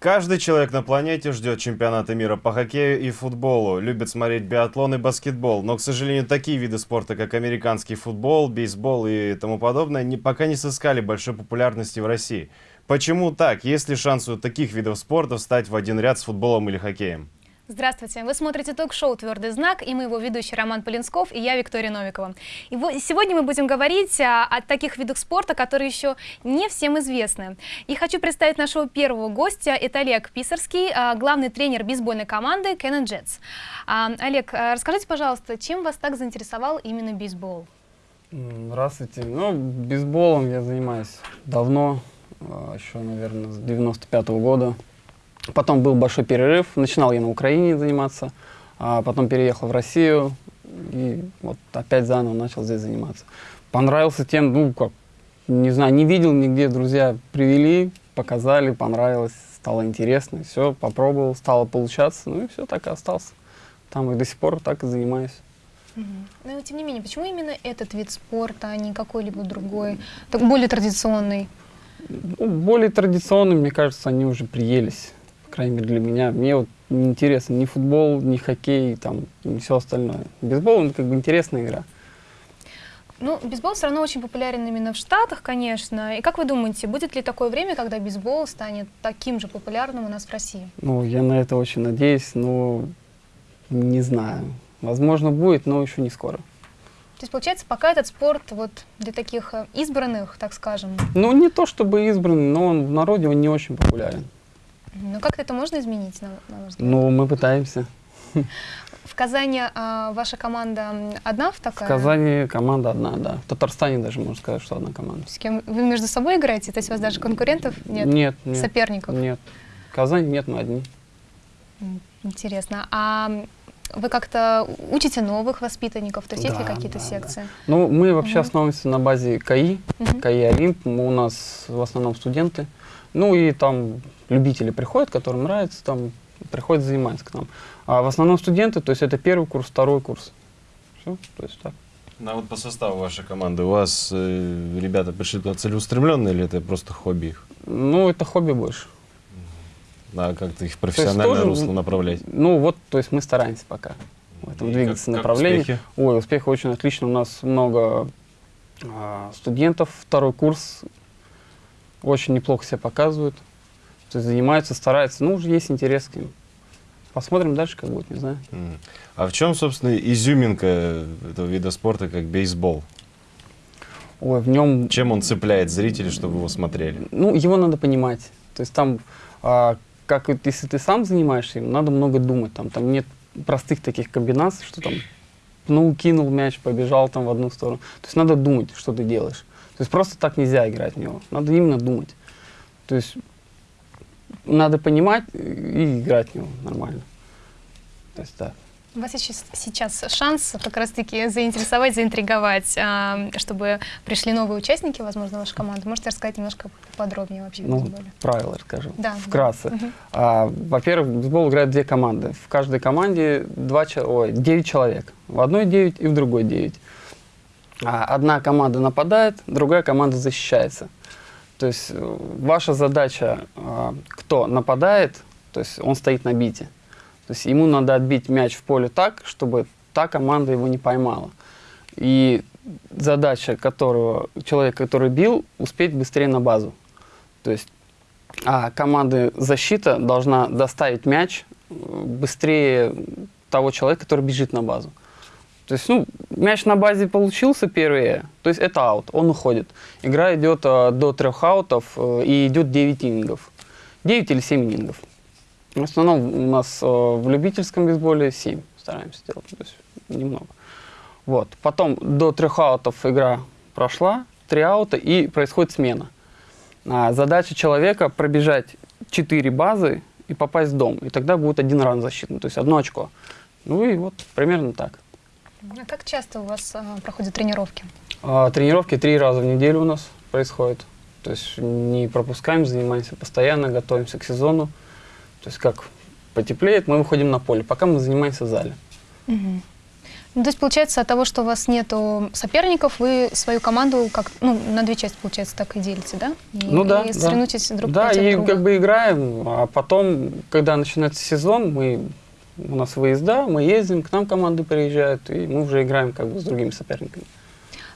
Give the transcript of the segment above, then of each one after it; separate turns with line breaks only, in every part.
Каждый человек на планете ждет чемпионата мира по хоккею и футболу, любит смотреть биатлон и баскетбол, но, к сожалению, такие виды спорта, как американский футбол, бейсбол и тому подобное, не, пока не сыскали большой популярности в России. Почему так? Есть ли шанс у таких видов спорта встать в один ряд с футболом или хоккеем?
Здравствуйте! Вы смотрите ток-шоу «Твердый знак» и мы его ведущий Роман Полинсков и я, Виктория Новикова. И сегодня мы будем говорить о, о таких видах спорта, которые еще не всем известны. И хочу представить нашего первого гостя. Это Олег Писарский, а, главный тренер бейсбольной команды Canon Jets. А, Олег, а, расскажите, пожалуйста, чем вас так заинтересовал именно бейсбол?
Здравствуйте. Ну, бейсболом я занимаюсь давно, еще, наверное, с 95 -го года. Потом был большой перерыв, начинал я на Украине заниматься, а потом переехал в Россию и вот опять заново начал здесь заниматься. Понравился тем, ну как, не знаю, не видел нигде, друзья привели, показали, понравилось, стало интересно, все, попробовал, стало получаться, ну и все, так и остался. Там и до сих пор так и занимаюсь.
Угу. Но тем не менее, почему именно этот вид спорта, а не какой-либо другой, так более традиционный?
Ну, более традиционный, мне кажется, они уже приелись крайней мере для меня. Мне вот не интересно ни футбол, ни хоккей, там, ни все остальное. Бейсбол, это как бы интересная игра.
Ну, бейсбол все равно очень популярен именно в Штатах, конечно. И как вы думаете, будет ли такое время, когда бейсбол станет таким же популярным у нас в России?
Ну, я на это очень надеюсь, но не знаю. Возможно, будет, но еще не скоро.
То есть, получается, пока этот спорт вот для таких э, избранных, так скажем?
Ну, не то чтобы избранный, но он в народе он не очень популярен.
Ну как это можно изменить, на, на ваш взгляд?
Ну, мы пытаемся.
В Казани а, ваша команда одна в такая?
В Казани команда одна, да. В Татарстане даже можно сказать, что одна команда.
С кем вы между собой играете? То есть у вас даже конкурентов нет?
Нет, нет.
Соперников?
Нет. В Казани нет, мы одни.
Интересно. А вы как-то учите новых воспитанников? То есть да, есть ли какие-то да, секции? Да.
Ну, мы вообще угу. основываемся на базе КАИ, угу. КАИ Олимп. Мы, у нас в основном студенты. Ну и там любители приходят, которым нравится, там приходят заниматься к нам. А в основном студенты, то есть это первый курс, второй курс. Все, то есть так.
Ну, а вот по составу вашей команды у вас э, ребята пришли туда целеустремленные или это просто хобби их?
Ну, это хобби больше.
А как-то их профессиональное тоже, русло направлять?
Ну, вот, то есть мы стараемся пока в этом И двигаться как, направлении. Как успехи? Ой, успехи очень отлично. У нас много а, студентов, второй курс, очень неплохо себя показывают. То есть занимаются, стараются. Ну, уже есть интерес к ним. Посмотрим дальше, как будет, не знаю.
А в чем, собственно, изюминка этого вида спорта, как бейсбол?
Ой, в нем...
Чем он цепляет зрителей, чтобы его смотрели?
Ну, его надо понимать. То есть там, а, как если ты сам занимаешься им, надо много думать. Там, там нет простых таких комбинаций, что там, ну, кинул мяч, побежал там в одну сторону. То есть надо думать, что ты делаешь. То есть просто так нельзя играть в него. Надо именно думать. То есть надо понимать и играть в него нормально. То есть так.
У вас сейчас, сейчас шанс как раз-таки заинтересовать, заинтриговать, а, чтобы пришли новые участники, возможно, вашей команды. Можете рассказать немножко подробнее вообще?
Ну, правила расскажу.
Да.
Вкратце. Да. А, Во-первых, в бейсбол играют две команды. В каждой команде два, ой, 9 человек. В одной 9 и в другой 9. А, одна команда нападает, другая команда защищается. То есть э, ваша задача, а, кто нападает, то есть он стоит на бите. То есть ему надо отбить мяч в поле так, чтобы та команда его не поймала. И задача которого, человека, который бил, успеть быстрее на базу. То есть а команда защита должна доставить мяч э, быстрее того человека, который бежит на базу. То есть, ну, мяч на базе получился первый, то есть это аут, он уходит. Игра идет э, до трех аутов э, и идет 9 инингов. 9 или 7 инингов. В основном у нас э, в любительском бейсболе 7 стараемся делать, то есть немного. Вот. Потом до трех аутов игра прошла, три аута и происходит смена. А задача человека пробежать 4 базы и попасть в дом. И тогда будет один ран защитный, то есть одно очко. Ну и вот примерно так.
А как часто у вас а, проходят тренировки?
А, тренировки три раза в неделю у нас происходят. То есть не пропускаем, занимаемся постоянно, готовимся к сезону. То есть как потеплеет, мы выходим на поле, пока мы занимаемся в зале.
Угу. Ну, то есть, получается, от того, что у вас нету соперников, вы свою команду как, ну, на две части, получается, так и делите, да? И,
Ну да,
И
да.
соревнуетесь друг
Да,
против
и
друга.
как бы играем, а потом, когда начинается сезон, мы у нас выезда, мы ездим, к нам команды приезжают, и мы уже играем как бы с другими соперниками.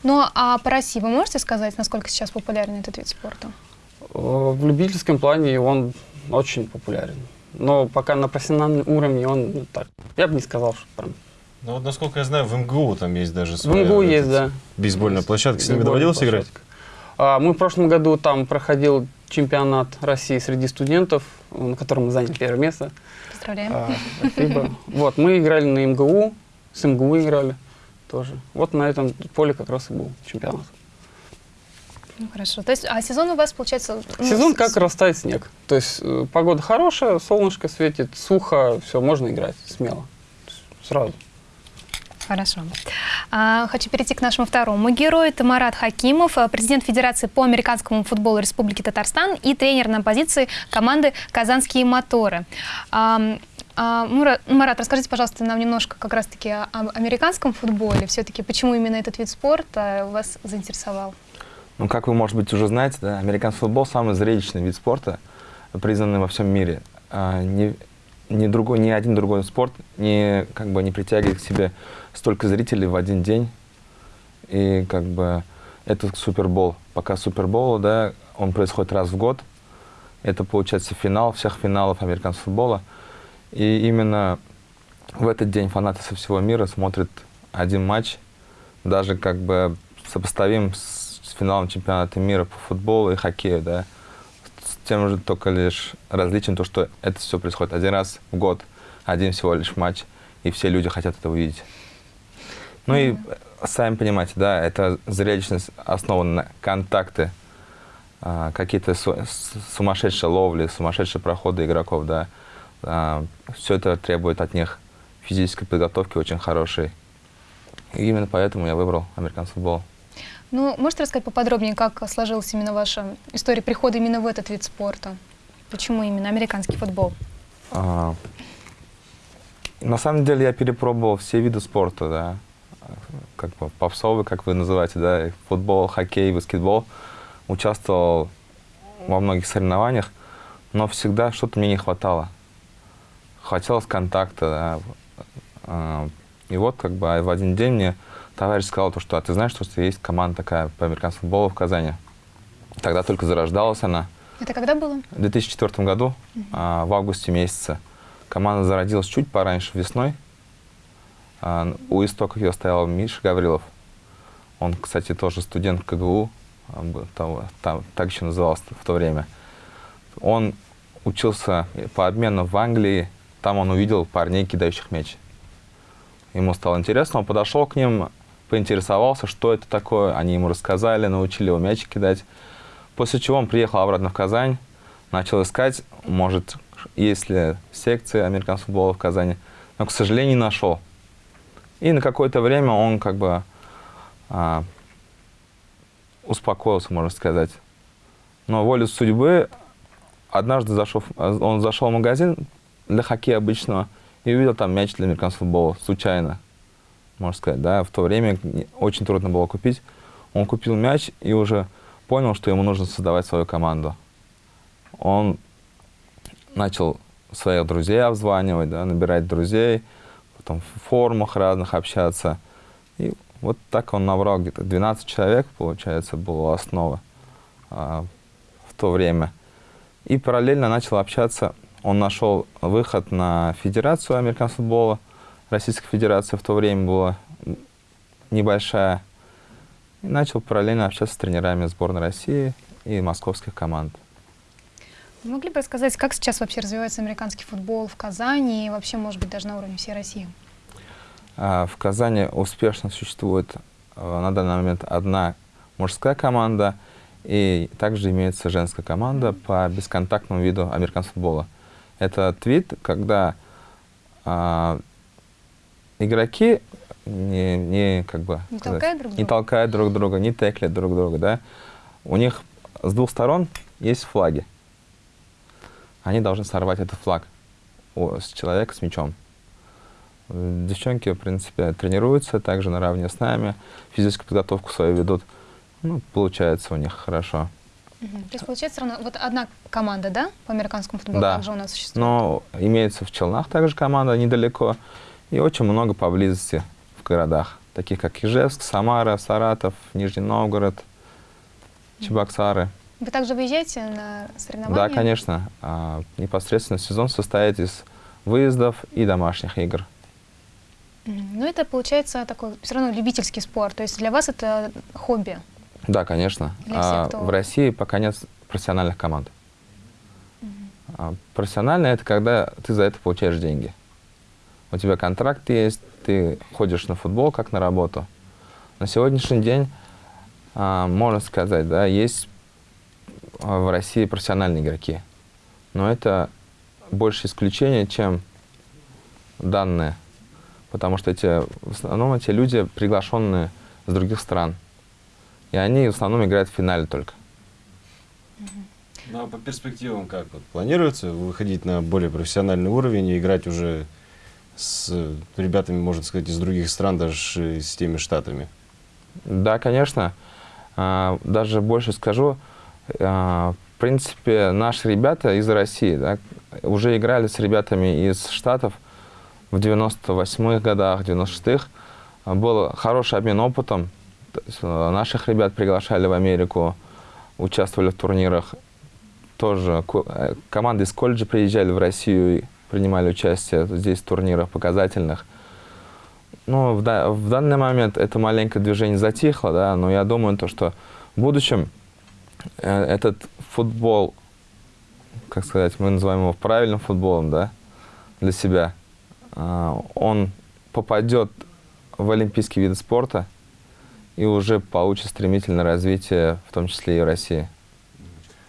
Ну, а по России вы можете сказать, насколько сейчас популярен этот вид спорта?
Э, В любительском плане он очень популярен. Но пока на профессиональном уровне он ну, так. Я бы не сказал, что прям.
Ну вот, насколько я знаю, в МГУ там есть даже
В
своя...
МГУ
этот,
есть, да.
Бейсбольная площадка. С ними доводилось играть?
А, мы в прошлом году там проходил чемпионат России среди студентов, на котором мы заняли первое место.
Поздравляем.
А, спасибо. Вот, мы играли на МГУ, с МГУ играли тоже. Вот на этом поле как раз и был чемпионат.
Ну, хорошо. То есть, а сезон у вас, получается... ну,
Сезон как растает снег. То есть э, погода хорошая, солнышко светит, сухо, все, можно играть смело. Сразу.
Хорошо. А, хочу перейти к нашему второму герою. Это Марат Хакимов, э, президент Федерации по американскому футболу Республики Татарстан и тренер на позиции команды «Казанские моторы». А, Мура- Марат, расскажите, пожалуйста, нам немножко как раз-таки об американском футболе. Все-таки почему именно этот вид спорта вас заинтересовал?
Ну, как вы, может быть, уже знаете, да, американский футбол самый зрелищный вид спорта, признанный во всем мире. А, ни, другой, ни один другой спорт не, как бы, не притягивает к себе столько зрителей в один день. И как бы это Супербол. Пока Супербол, да, он происходит раз в год. Это, получается, финал всех финалов американского футбола. И именно в этот день фанаты со всего мира смотрят один матч, даже как бы сопоставим с, финалом чемпионата мира по футболу и хоккею, да, тем же только лишь различием то, что это все происходит один раз в год, один всего лишь матч, и все люди хотят это увидеть. Ну и э, сами понимаете, да, это зрелищность основана на контакты, а, какие-то су- сумасшедшие ловли, сумасшедшие проходы игроков, да. все это требует от них физической подготовки очень хорошей. И именно поэтому я выбрал американский футбол.
Ну, можете рассказать поподробнее, как сложилась именно ваша история прихода именно в этот вид спорта? Почему именно американский футбол?
А, На самом деле я перепробовал все виды спорта, да. Как бы попсовый, как вы называете, да, футбол, хоккей, баскетбол. Участвовал во многих соревнованиях, но всегда что-то мне не хватало. Хотелось контакта, да. А, И вот как бы в один день мне товарищ сказал, то, что а ты знаешь, что есть команда такая по американскому футболу в Казани. Тогда только зарождалась она.
Это когда было?
В 2004 году, а, в августе месяце, команда зародилась чуть пораньше, весной. А, у истоков ее стоял Миша Гаврилов. Он, кстати, тоже студент КГУ, а, того- там, так еще назывался в то время. Он учился по обмену в Англии, там он увидел парней, кидающих мяч. Ему стало интересно, он подошел к ним, поинтересовался, что это такое. Они ему рассказали, научили его мяч кидать. После чего он приехал обратно в Казань, начал искать, может, есть ли секции американского футбола в Казани, но, к сожалению, не нашел. И на какое-то время он как бы а, успокоился, можно сказать. Но волю судьбы однажды зашел, он зашел в магазин для хоккея обычного и увидел там мяч для американского футбола, случайно, можно сказать. Да? В то время очень трудно было купить. Он купил мяч и уже понял, что ему нужно создавать свою команду. Он начал своих друзей обзванивать, да, набирать друзей, потом в форумах разных общаться. И вот так он набрал где-то 12 человек, получается, была основа а, в то время. И параллельно начал общаться. Он нашел выход на Федерацию американского футбола. Российская Федерация в то время была небольшая. И начал параллельно общаться с тренерами сборной России и московских команд.
Вы могли бы рассказать, как сейчас вообще развивается американский футбол в Казани и вообще, может быть, даже на уровне всей России?
А, В Казани успешно существует э, на данный момент одна мужская команда, и также имеется женская команда по бесконтактному виду американского футбола. Это вид, когда а, игроки не, не как бы
Не
сказать,
толкают друг
не
друга?
толкают друг друга, не теклят друг друга, да. У них с двух сторон есть флаги. Они должны сорвать этот флаг у- с человека с мячом. Девчонки, в принципе, тренируются также наравне с нами, физическую подготовку свою ведут. Ну, получается у них хорошо.
То есть получается равно вот одна команда, да, по американскому футболу
Да.
также у нас существует?
Но имеется в Челнах также команда недалеко. И очень много поблизости в городах, таких как Ижевск, Самара, Саратов, Нижний Новгород, Чебоксары.
Вы также выезжаете на соревнования?
Да, конечно. А, непосредственно сезон состоит из выездов и домашних игр.
Ну, это получается такой все равно любительский спорт. То есть для вас это хобби.
Да, конечно.
Для всех,
А,
кто-
В России пока нет профессиональных команд. А профессионально это когда ты за это получаешь деньги. У тебя контракт есть, ты ходишь на футбол как на работу. На сегодняшний день, а, можно сказать, да, есть а, в России профессиональные игроки. Но это больше исключение, чем данные. Потому что эти, в основном эти люди приглашенные с других стран. И они в основном играют в финале только.
Ну а по перспективам как? Вот, планируется выходить на более профессиональный уровень и играть уже с э, ребятами, можно сказать, из других стран, даже с теми штатами?
Да, конечно. А, Даже больше скажу. а, В принципе, наши ребята из России да, уже играли с ребятами из Штатов в 98-х годах, 96-х. А, Был хороший обмен опытом. А, Наших ребят приглашали в Америку, участвовали в турнирах. Тоже э, команды из колледжа приезжали в Россию принимали участие здесь в турнирах показательных. Ну, в, да- в данный момент это маленькое движение затихло, да, но я думаю, то, что в будущем э, этот футбол, как сказать, мы называем его правильным футболом, да, для себя, а, он попадет в олимпийские виды спорта и уже получит стремительное развитие, в том числе и в России.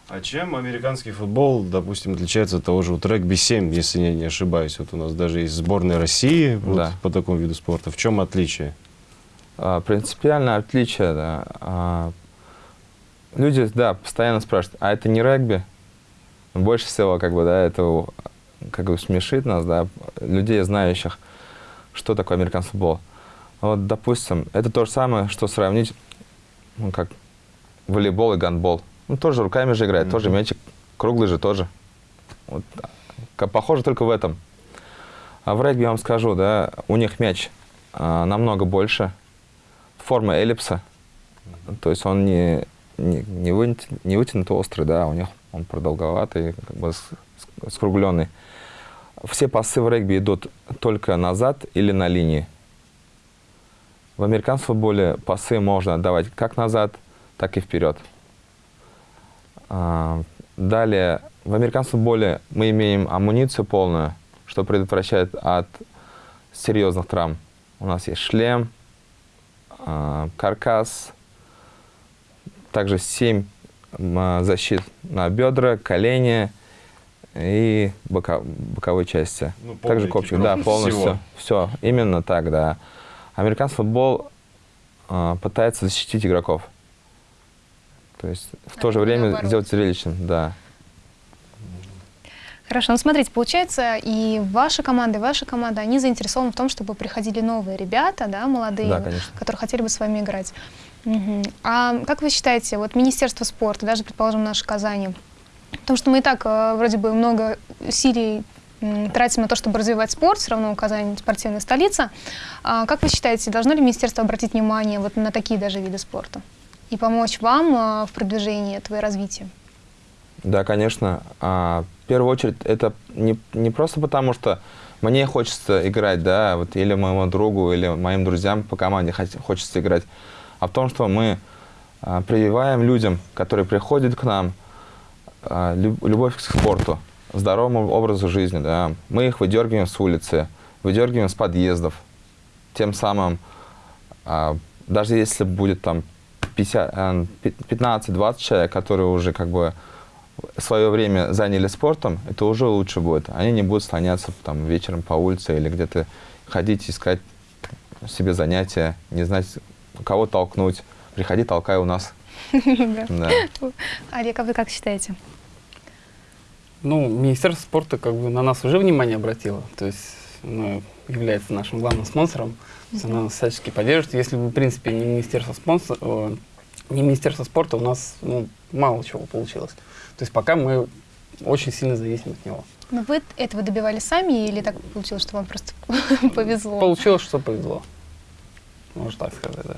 А чем американский футбол, допустим, отличается от того же вот регби-7, если я не ошибаюсь? Вот у нас даже есть сборная России вот
Да.
по такому виду спорта. В чем отличие?
А, Принципиальное отличие, да. а, Люди, да, постоянно спрашивают, а это не регби? Больше всего, как бы, да, это как бы смешит нас, да, людей, знающих, что такое американский футбол. Вот, допустим, это то же самое, что сравнить, ну, как волейбол и гандбол. Ну, тоже руками же играет, тоже
Мгм.
мячик круглый же тоже. Вот, похоже только в этом. А в регби, я вам скажу, да, у них мяч а, намного больше, форма эллипса, то есть он не, не, не, вытя- не вытянут острый, да, у них он продолговатый, как бы скругленный. Все пасы в регби идут только назад или на линии. В американском футболе пасы можно отдавать как назад, так и вперед. А, Далее, в американском футболе мы имеем амуницию полную, что предотвращает от серьезных травм. У нас есть шлем, а, каркас, также 7 защит на бедра, колени и бока- боковой части.
Ну,
также копчик, да, полностью.
всего.
Все, именно так, да. Американский футбол а, пытается защитить игроков. То есть в
А
то же время
наоборот.
сделать зрелищным, да.
Хорошо, ну смотрите, получается, и ваша команда, и ваша команда, они заинтересованы в том, чтобы приходили новые ребята, да, молодые,
Да, конечно.
которые хотели бы с вами играть. Мгм. А как вы считаете, вот Министерство спорта, даже, предположим, наше Казани, потому что мы и так э, вроде бы много усилий тратим на то, чтобы развивать спорт, все равно Казань спортивная столица. А как вы считаете, должно ли министерство обратить внимание вот на такие даже виды спорта и помочь вам э, в продвижении этого развития?
Да, конечно. А, в первую очередь, это не, не просто потому, что мне хочется играть, да, вот, или моему другу, или моим друзьям по команде хочется играть, а в том, что мы а, прививаем людям, которые приходят к нам, а, лю- любовь к спорту, здоровому образу жизни, да. Мы их выдергиваем с улицы, выдергиваем с подъездов. Тем самым, даже если будет там 50, пи- 15-20 человек, которые уже как бы свое время заняли спортом, это уже лучше будет. Они не будут слоняться там вечером по улице или где-то ходить, искать себе занятия, не знать, кого толкнуть. Приходи, толкай у нас.
Олег, а вы как считаете?
Ну, Министерство спорта как бы на нас уже внимание обратило. То есть ну, является нашим главным спонсором. То есть Она нас всячески поддерживает. Если бы, в принципе, не Министерство, спонсор, не Министерство спорта, у нас ну, мало чего получилось. То есть пока мы очень сильно зависим от него.
Но вы этого добивались сами или так получилось, что вам просто повезло?
Получилось, что повезло. Можно так сказать, да.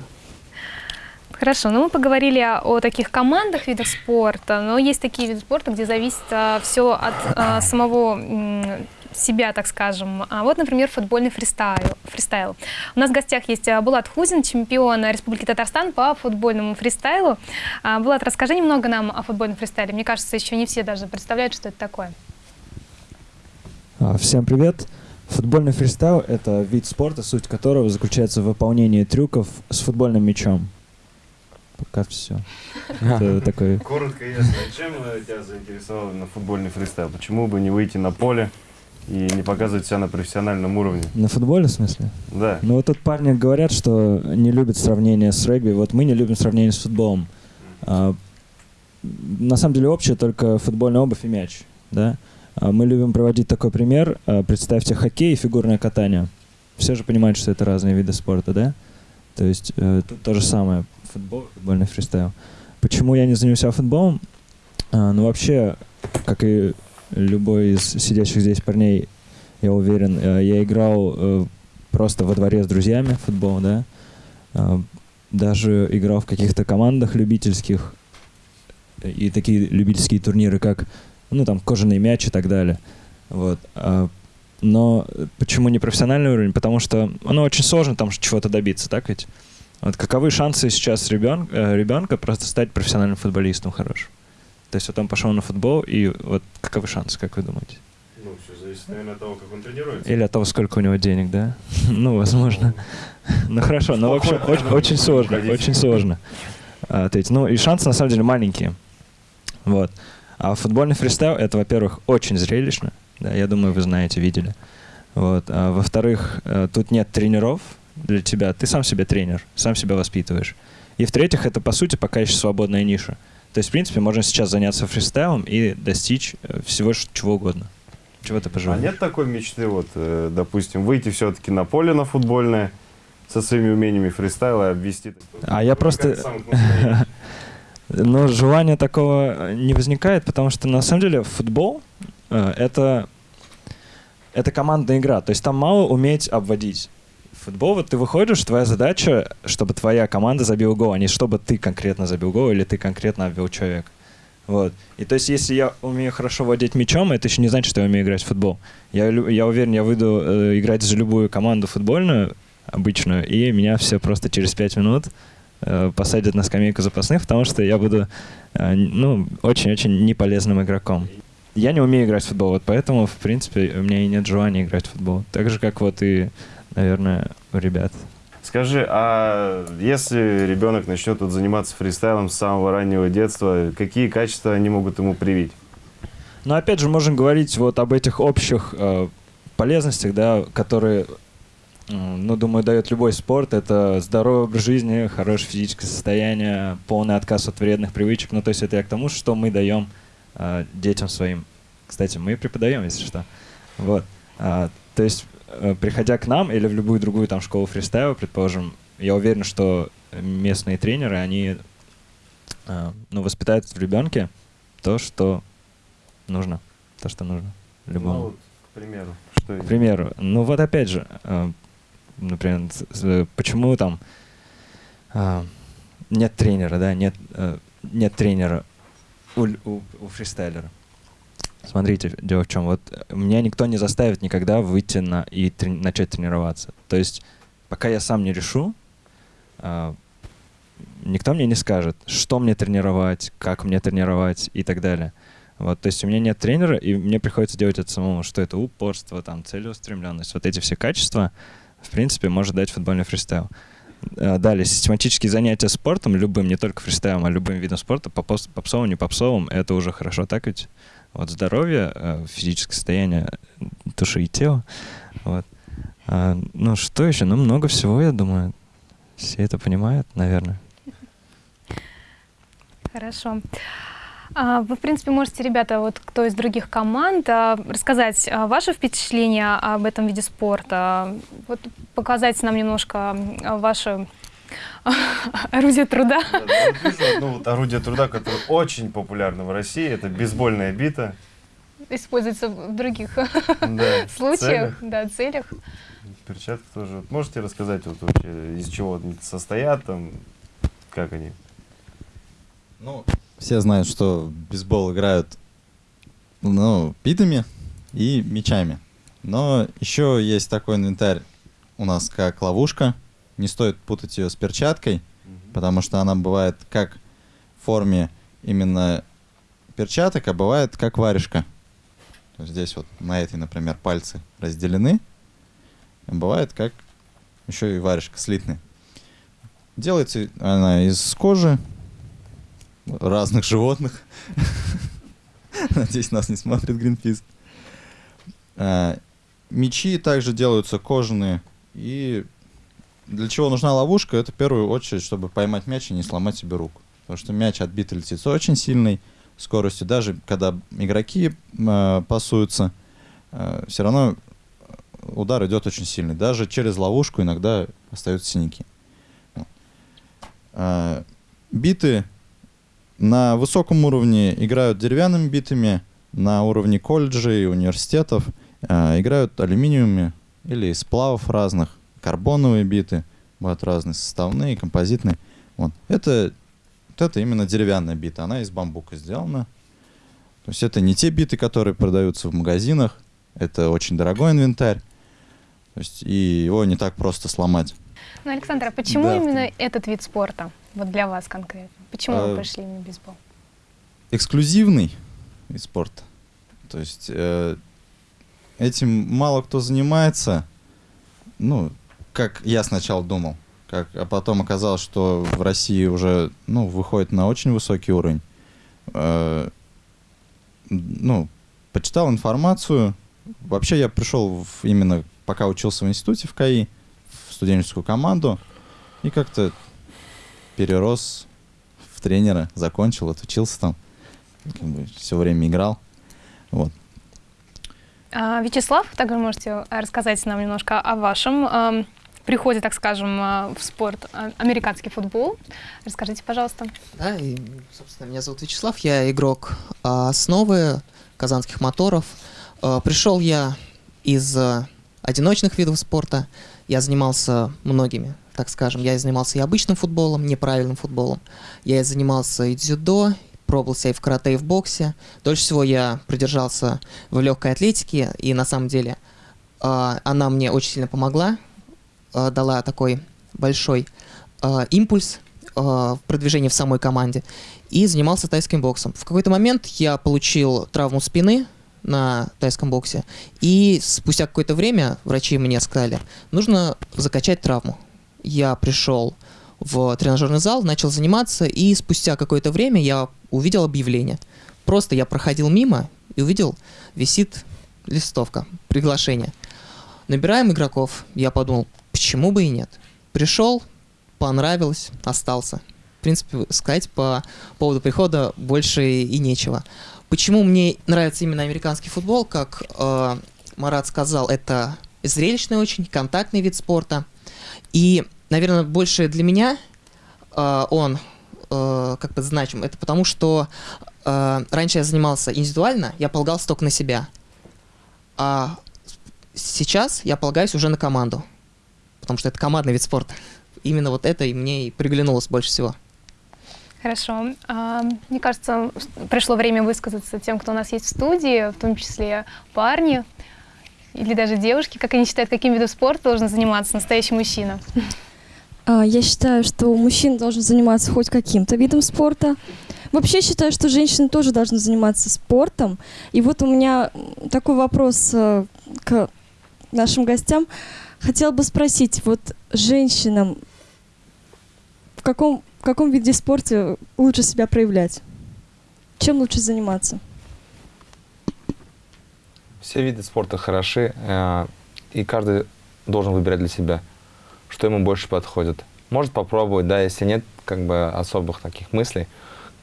Хорошо, ну мы поговорили о, о таких командах, видах спорта, но есть такие виды спорта, где зависит все от а, самого себя, так скажем. А вот, например, футбольный фристайл. фристайл. У нас в гостях есть а, Булат Хузин, чемпион Республики Татарстан по футбольному фристайлу. А, Булат, расскажи немного нам о футбольном фристайле. Мне кажется, еще не все даже представляют, что это такое.
А, Всем привет! Футбольный фристайл — это вид спорта, суть которого заключается в выполнении трюков с футбольным мячом. Пока все. Это такой...
Коротко ясно. Чем э, тебя заинтересовал на футбольный фристайл? Почему бы не выйти на поле и не показывать себя на профессиональном уровне?
На футболе, в смысле?
Да.
Ну вот тут парни говорят, что не любят сравнение с регби. Вот мы не любим сравнение с футболом. А, на самом деле общее только футбольная обувь и мяч. Да? А мы любим проводить такой пример. А, представьте хоккей и фигурное катание. Все же понимают, что это разные виды спорта, да? То есть э, тут то же самое. Футбол, футбольный фристайл. Почему я не занялся футболом? А, ну вообще, как и любой из сидящих здесь парней, я уверен, э, я играл э, просто во дворе с друзьями в футбол, да. А, Даже играл в каких-то командах любительских э, и такие любительские турниры, как ну там кожаный мяч и так далее. Вот. А, Но почему не профессиональный уровень? Потому что ну, очень сложно там чего-то добиться, так ведь? Вот каковы шансы сейчас ребен, э, ребенка просто стать профессиональным футболистом хорошим? То есть вот он пошел на футбол, и вот каковы шансы, как вы думаете?
Ну, все зависит, наверное, от того, как он тренируется.
Или от того, сколько у него денег, да? Ну, возможно. Ну, хорошо, но в общем, очень, сложно, очень сложно а, ответить. Ну, и шансы, на самом деле, маленькие. Вот. А футбольный фристайл — это, во-первых, очень зрелищно. Да, я думаю, вы знаете, видели. Вот. А, во-вторых, э, тут нет тренеров для тебя. Ты сам себе тренер, сам себя воспитываешь. И в-третьих, это, по сути, пока еще свободная ниша. То есть, в принципе, можно сейчас заняться фристайлом и достичь э, всего чего угодно. Чего ты
А
пожелаешь?
нет такой мечты, вот, э, допустим, выйти все-таки на поле на футбольное со своими умениями фристайла и обвести?
А я просто-? Но желания такого не возникает, потому что на самом деле футбол э, это, это командная игра. То есть там мало уметь обводить. Футбол, вот ты выходишь, твоя задача, чтобы твоя команда забила гол, а не чтобы ты конкретно забил гол или ты конкретно обвел человека. Вот. И то есть, если я умею хорошо владеть мячом, это еще не значит, что я умею играть в футбол. Я, я уверен, я выйду э, играть за любую команду футбольную, обычную, и меня все просто через пять минут э, посадят на скамейку запасных, потому что я буду, э, ну, очень-очень неполезным игроком. Я не умею играть в футбол, вот поэтому, в принципе, у меня и нет желания играть в футбол. Так же, как вот и, наверное, у ребят.
Скажи, а если ребенок начнет вот заниматься фристайлом с самого раннего детства, какие качества они могут ему привить?
Но опять же, можем говорить вот об этих общих э, полезностях, да, которые, м, ну, думаю, дает любой спорт. Это здоровый образ жизни, хорошее физическое состояние, полный отказ от вредных привычек. Ну, то есть это я к тому, что мы даем э, детям своим. Кстати, мы преподаем, если что. Вот. А, то есть, э, приходя к нам или в любую другую там школу фристайла, предположим, я уверен, что местные тренеры, они э, ну, воспитают в ребенке то, что нужно. То, что нужно. Любому.
Ну, вот, к примеру, что
К примеру, ну вот опять же, э, например, почему там э, нет тренера, да, нет, э, нет тренера у, у, у фристайлера. Смотрите, дело в чем. Вот э, меня никто не заставит никогда выйти на и трени- начать тренироваться. То есть, пока я сам не решу, э, никто мне не скажет, что мне тренировать, как мне тренировать и так далее. Вот, то есть у меня нет тренера, и мне приходится делать это самому, что это упорство, там, целеустремленность. Вот эти все качества, в принципе, может дать футбольный фристайл. Э, Далее, систематические занятия спортом, любым, не только фристайлом, а любым видом спорта, попсовым, не попсовым, это уже хорошо, так ведь? Вот здоровье, э, физическое состояние души и тела. Вот. А, ну, что еще? Ну, много всего, я думаю. Все это понимают, наверное.
Хорошо. А, Вы, в принципе, можете, ребята, вот кто из других команд, а, рассказать а, ваше впечатление об этом виде спорта, вот показать нам немножко ваше орудие труда.
Да, да, вот вижу одно вот орудие труда, которое очень популярно в России, это бейсбольная бита.
Используется в других
Да,
случаях,
целях.
да, целях.
Перчатки тоже. Можете рассказать, вот вообще, из чего они состоят, там, как они?
Ну, все знают, что в бейсбол играют ну, битами и мячами. Но еще есть такой инвентарь у нас, как ловушка. Не стоит путать ее с перчаткой, потому что она бывает как в форме именно перчаток, а бывает как варежка. То есть здесь вот на этой, например, пальцы разделены. А бывает как еще и варежка слитная. Делается она из кожи разных животных. Надеюсь, нас не смотрит Greenpeace. А, Мечи также делаются кожаные. И для чего нужна ловушка? Это в первую очередь, чтобы поймать мяч и не сломать себе руку. Потому что мяч отбитый летит с очень сильной скоростью. Даже когда игроки э, пасуются, все равно удар идет очень сильный. Даже через ловушку иногда остаются синяки. А, Биты на высоком уровне играют деревянными битами, на уровне колледжей университетов а, играют алюминиевыми или сплавов разных, карбоновые биты, бывают разные, составные, композитные. Вот. Это, вот это именно деревянная бита, она из бамбука сделана. То есть это не те биты, которые продаются в магазинах, это очень дорогой инвентарь, то есть и его не так просто сломать.
Ну, Александр, а почему
Да,
именно этот вид спорта? Вот для вас конкретно. Почему вы
А,
пришли именно бейсбол?
эксклюзивный вид спорта. То есть э, этим мало кто занимается. Ну, как я сначала думал, как, а потом оказалось, что в России уже ну, выходит на очень высокий уровень. Э, ну, почитал информацию. Вообще я пришел в- именно пока учился в институте в КАИ, в студенческую команду, и как-то перерос в тренера, закончил, отучился там, как бы все время играл. Вот.
А, Вячеслав, также можете рассказать нам немножко о вашем ам, приходе, так скажем, а, в спорт, а, американский футбол. Расскажите, пожалуйста.
Да, и, собственно, меня зовут Вячеслав, я игрок а, основы казанских моторов. А, Пришел я из а, одиночных видов спорта. Я занимался многими, так скажем. Я занимался и обычным футболом, неправильным футболом. Я занимался и дзюдо, пробовал себя и в карате, и в боксе. Дольше всего я придержался в легкой атлетике, и на самом деле она мне очень сильно помогла, дала такой большой а, импульс а, в продвижении в самой команде и занимался тайским боксом. В какой-то момент я получил травму спины на тайском боксе, и спустя какое-то время врачи мне сказали, нужно закачать травму. Я пришел в тренажерный зал, начал заниматься, и спустя какое-то время я увидел объявление. Просто я проходил мимо и увидел, висит листовка, приглашение. Набираем игроков. Я подумал, почему бы и нет. Пришел, понравилось, остался. В принципе, сказать по поводу прихода больше и нечего. Почему мне нравится именно американский футбол, как э, Марат сказал, это зрелищный очень, контактный вид спорта. И, наверное, больше для меня э, он э, как бы значим. Это потому, что э, раньше я занимался индивидуально, я полагался только на себя. А сейчас я полагаюсь уже на команду. Потому что это командный вид спорта. Именно вот это и мне и приглянулось больше всего.
Хорошо. А, Мне кажется, пришло время высказаться тем, кто у нас есть в студии, в том числе парни или даже девушки, как они считают, каким видом спорта должен заниматься настоящий мужчина.
А, Я считаю, что мужчина должен заниматься хоть каким-то видом спорта. Вообще считаю, что женщины тоже должны заниматься спортом. И вот у меня такой вопрос э, к нашим гостям. Хотела бы спросить, вот женщинам в каком, в каком виде спорта лучше себя проявлять? Чем лучше заниматься?
Все виды спорта хороши, э, и каждый должен выбирать для себя, что ему больше подходит. Может попробовать, да, если нет как бы особых таких мыслей,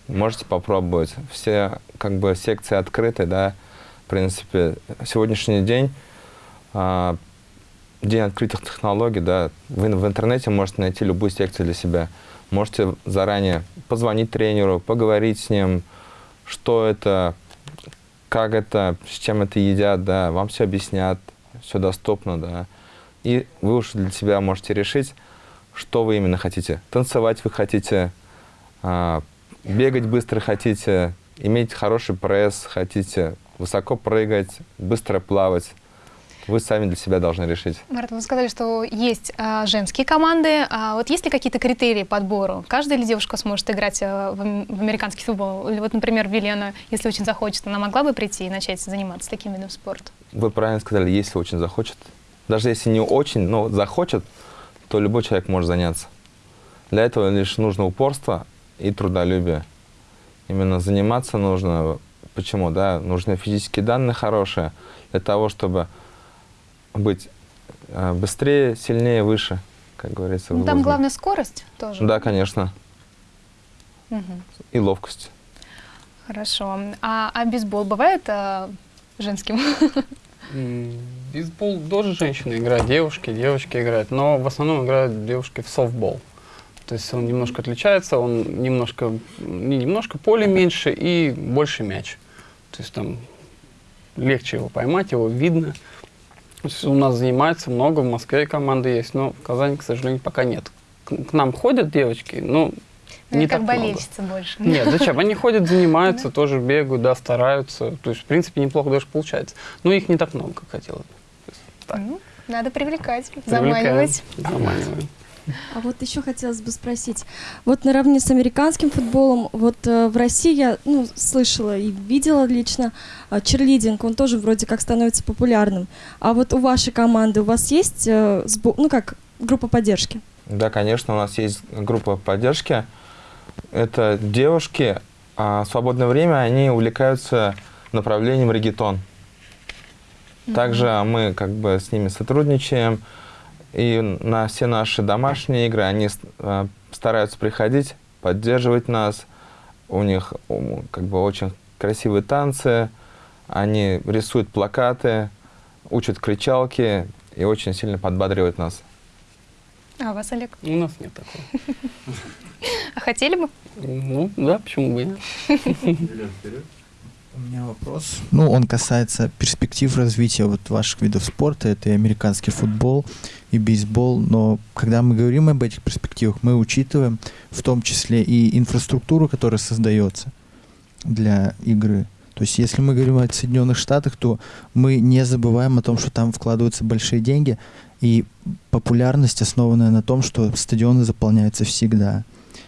можете попробовать. Все как бы секции открыты, да. В принципе, сегодняшний день, а, день открытых технологий, да. Вы в интернете можете найти любую секцию для себя. Можете заранее позвонить тренеру, поговорить с ним, что это, как это, с чем это едят, да. Вам все объяснят, все доступно, да. И вы уж для себя можете решить, что вы именно хотите. Танцевать вы хотите, а, бегать быстро хотите, иметь хороший пресс хотите, высоко прыгать, быстро плавать. Вы сами для себя должны решить.
Марат, вы сказали, что есть а, женские команды. А вот есть ли какие-то критерии подбору? Каждая ли девушка сможет играть а, в, в американский футбол? Или вот, например, Велена, если очень захочет, она могла бы прийти и начать заниматься таким видом спорта?
Вы правильно сказали, если очень захочет. Даже если не очень, но захочет, то любой человек может заняться. Для этого лишь нужно упорство и трудолюбие. Именно заниматься нужно. Почему? Да, нужны физические данные хорошие для того, чтобы быть э, быстрее, сильнее, выше, как говорится.
Ну, там главная скорость тоже?
Да, конечно.
Угу.
И ловкость.
Хорошо. А, а бейсбол бывает а, женским?
Бейсбол тоже женщины играют, девушки, девочки играют, но в основном играют девушки в софтбол. То есть он немножко отличается, он немножко, не немножко, поле меньше и больше мяч. То есть там легче его поймать, его видно. У нас занимается много, в Москве команды есть, но в Казани, к сожалению, пока нет. К, к нам ходят девочки, но
ну,
не
как
так
болельщица
много.
больше.
Нет, зачем? Они ходят, занимаются, тоже бегают, да, стараются. То есть, в принципе, неплохо даже получается. Но их не так много, как хотелось бы.
Ну, надо привлекать,
Привлекаем,
заманивать.
А вот еще хотелось бы спросить, вот наравне с американским футболом, вот э, в России я ну, слышала и видела лично э, черлидинг, он тоже вроде как становится популярным. А вот у вашей команды у вас есть, э, сбо- ну как, группа поддержки?
Да, конечно, у нас есть группа поддержки. Это девушки, а в свободное время они увлекаются направлением регетон. Также мы как бы с ними сотрудничаем. И на все наши домашние игры они э, стараются приходить, поддерживать нас. У них как бы очень красивые танцы. Они рисуют плакаты, учат кричалки и очень сильно подбадривают нас.
А у вас, Олег?
У нас нет такого.
А хотели бы?
Ну, да, почему бы и нет.
У меня вопрос. Ну, он касается перспектив развития вот ваших видов спорта. Это и американский футбол, и бейсбол. Но когда мы говорим об этих перспективах, мы учитываем в том числе и инфраструктуру, которая создается для игры. То есть, если мы говорим о Соединенных Штатах, то мы не забываем о том, что там вкладываются большие деньги, и популярность основанная на том, что стадионы заполняются всегда.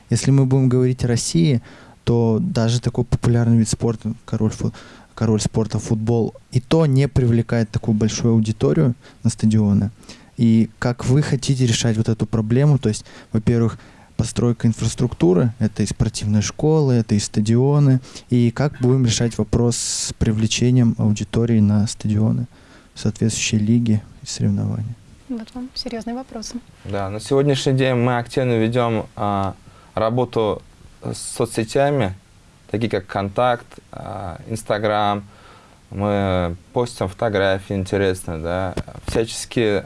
Если мы будем говорить о России, то даже такой популярный вид спорта, король, фу- король спорта футбол, и то не привлекает такую большую аудиторию на стадионы. И как вы хотите решать вот эту проблему, то есть, во-первых, постройка инфраструктуры, это и спортивные школы, это и стадионы, и как будем решать вопрос с привлечением аудитории на стадионы, соответствующие лиги и соревнования.
Вот вам серьезные вопросы.
Да, на сегодняшний день мы активно ведем а, работу с соцсетями, такие как Контакт, а, Инстаграм. Мы постим фотографии интересные, да, всячески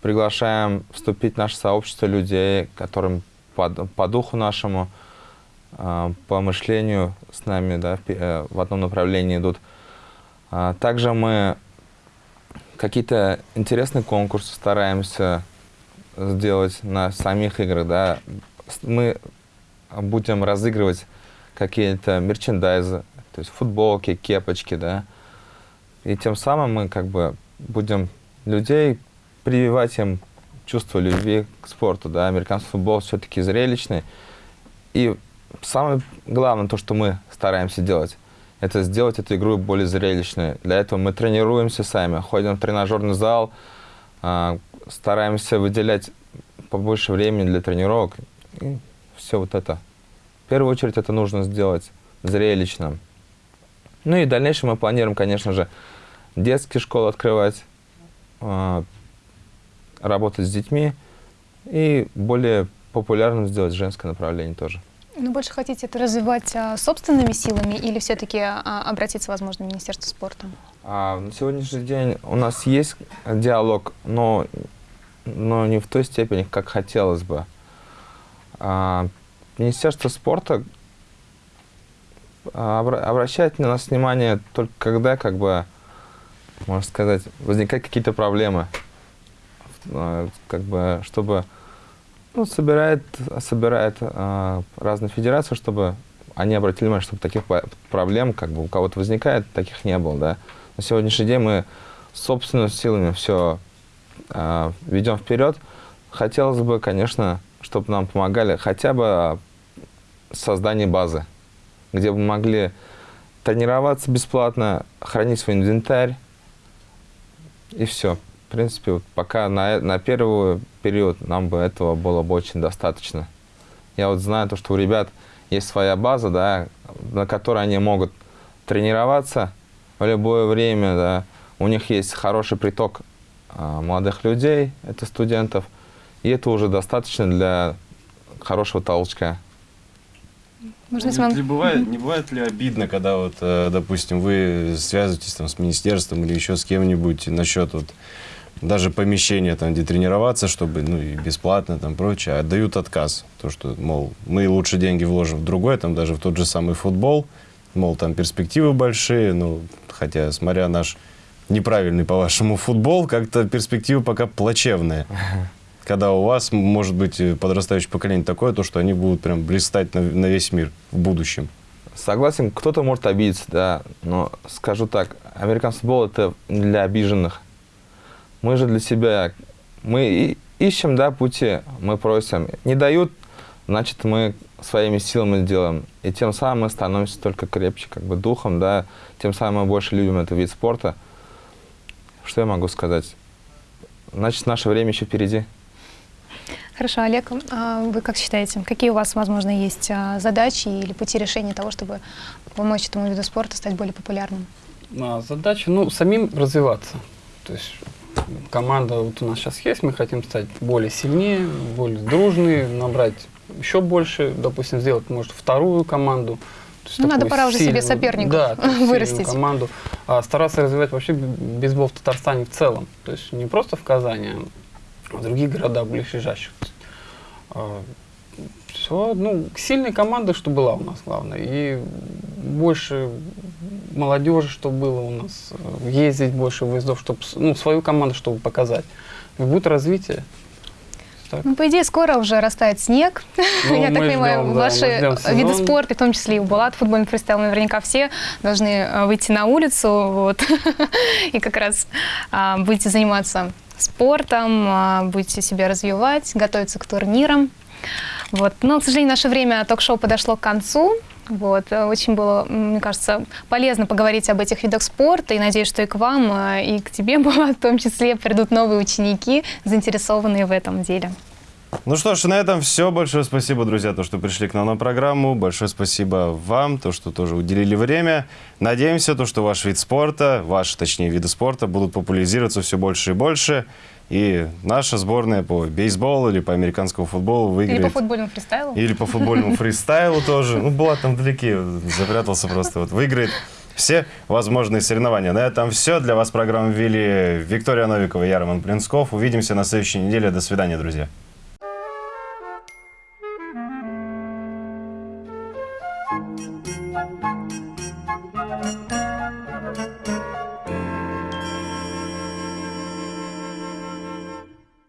приглашаем вступить в наше сообщество людей, которым по, по духу нашему, а, по мышлению с нами да, в, э, одном направлении идут. А, Также мы какие-то интересные конкурсы стараемся сделать на самих играх, да. Мы будем разыгрывать какие-то мерчендайзы, то есть футболки, кепочки, да. И тем самым мы как бы будем людей прививать им чувство любви к спорту, да. Американский футбол все-таки зрелищный. И самое главное, то, что мы стараемся делать, это сделать эту игру более зрелищной. Для этого мы тренируемся сами, ходим в тренажерный зал, а, стараемся выделять побольше времени для тренировок. Все вот это. В первую очередь это нужно сделать зрелищным. Ну и в дальнейшем мы планируем, конечно же, детские школы открывать, а, работать с детьми и более популярным сделать женское направление тоже.
Ну, больше хотите это развивать а, собственными силами или все-таки а, обратиться, возможно, в Министерство спорта?
А, на сегодняшний день у нас есть диалог, но, но не в той степени, как хотелось бы. А, Министерство спорта а, обра- обращает на нас внимание только когда, как бы, можно сказать, возникают какие-то проблемы. А, Как бы, чтобы ну, собирает, собирает а, разные федерации, чтобы они обратили внимание, чтобы таких проблем, как бы у кого-то возникает, таких не было, да. На сегодняшний день мы собственными силами все ведем вперед. Хотелось бы, конечно, чтобы нам помогали хотя бы в создании базы, где мы могли тренироваться бесплатно, хранить свой инвентарь, и все. В принципе, вот пока на, на первый период нам бы этого было бы очень достаточно. Я вот знаю то, что у ребят есть своя база, да, на которой они могут тренироваться в любое время, да. У них есть хороший приток а, молодых людей, это студентов, и это уже достаточно для хорошего толчка.
Можно
Не, не бывает, не бывает ли обидно, когда вот, э, допустим, вы связываетесь там с министерством или еще с кем-нибудь насчет вот даже помещения там, где тренироваться, чтобы, ну, и бесплатно там прочее, а отдают отказ. То, что, мол, мы лучше деньги вложим в другое, там даже в тот же самый футбол, мол, там перспективы большие, ну, хотя, смотря наш неправильный, по-вашему, футбол, как-то перспективы пока плачевные. Когда у вас, может быть, э, подрастающее поколение такое, то, что они будут прям блистать на, на весь мир в будущем.
Согласен, кто-то может обидеться, да, но скажу так, американский футбол это для обиженных. Мы же для себя, мы ищем, да, пути, мы просим. Не дают, значит, мы своими силами делаем. И тем самым мы становимся только крепче, как бы духом, да, тем самым мы больше любим этот вид спорта. Что я могу сказать? Значит, наше время еще впереди.
Хорошо, Олег, а вы как считаете, какие у вас, возможно, есть а, задачи или пути решения того, чтобы помочь этому виду спорта стать более популярным?
А, задача, ну, самим развиваться. То есть команда вот у нас сейчас есть, мы хотим стать более сильнее, более дружные, набрать еще больше, допустим, сделать, может, вторую команду.
Ну, надо пора уже себе
сильную-
соперников
да, сильную
вырастить.
команду. А стараться развивать вообще бейсбол в Татарстане в целом. То есть не просто в Казани, а в других городах близлежащих. все, ну, сильная команда, что была у нас, главное. И больше молодежи, что было у нас. Ездить больше выездов, чтобы ну, свою команду, чтобы показать. И будет развитие. Так.
Ну, по идее, скоро уже растает снег.
Ну,
Я так понимаю,
ждем,
ваши виды спорта, в том числе и Булат, футбольный фристайл, наверняка все должны э, выйти на улицу вот, и как раз а, будете заниматься спортом, а, будете себя развивать, готовиться к турнирам. Вот. Но, к сожалению, наше время ток-шоу подошло к концу. Вот. э, Очень было, мне кажется, полезно поговорить об этих видах спорта. И надеюсь, что и к вам, э, и к тебе, Булат, в том числе, придут новые ученики, заинтересованные в этом деле.
Ну что ж, на этом все. Большое спасибо, друзья, то, что пришли к нам на программу. Большое спасибо вам, то, что тоже уделили время. Надеемся, то, что ваш вид спорта, ваши, точнее, виды спорта будут популяризироваться все больше и больше. И наша сборная по бейсболу или по американскому футболу выиграет.
Или по футбольному фристайлу.
Или по футбольному фристайлу тоже. Ну, была там вдалеке, запрятался просто. Вот выиграет все возможные соревнования. На этом все. Для вас программу вели Виктория Новикова и я, Роман Плинсков. Увидимся на следующей неделе. До свидания, друзья.